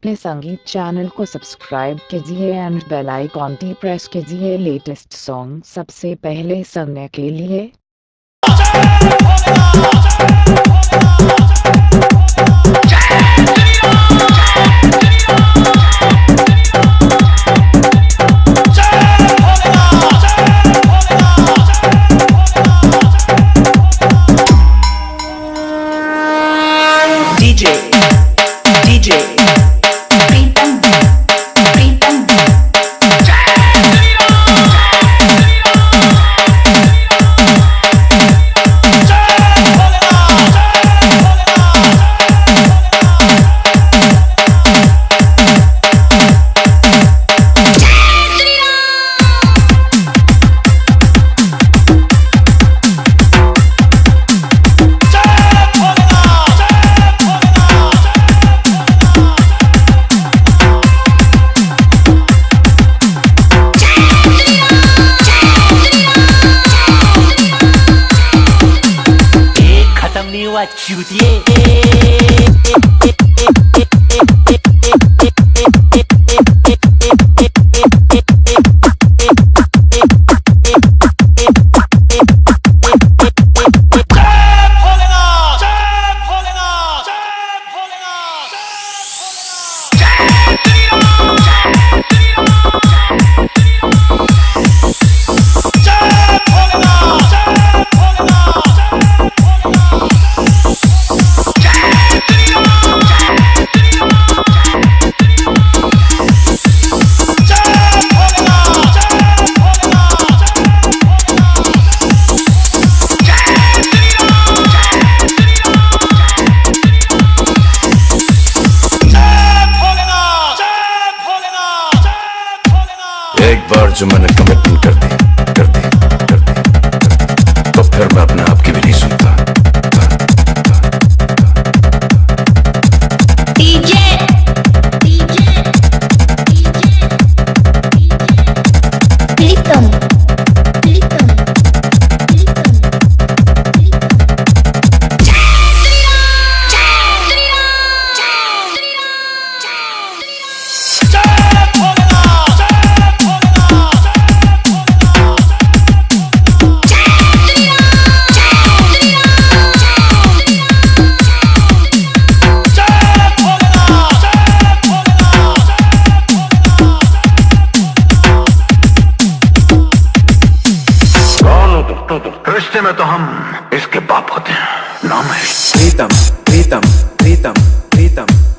अपने संगीत चैनल को सब्सक्राइब कीजिए एंड बेल आइकॉन टी प्रेस कीजिए लेटेस्ट सॉन्ग सबसे पहले सुनने के लिए। what you did. जो मैंने कमिटमेंट कर दी कर दी कर दी। तो फिर मैं अपने ऐसे में तो हम इसके बाप होते हैं। नाम है। प्रीतम प्रीतम प्रीतम प्रीतम।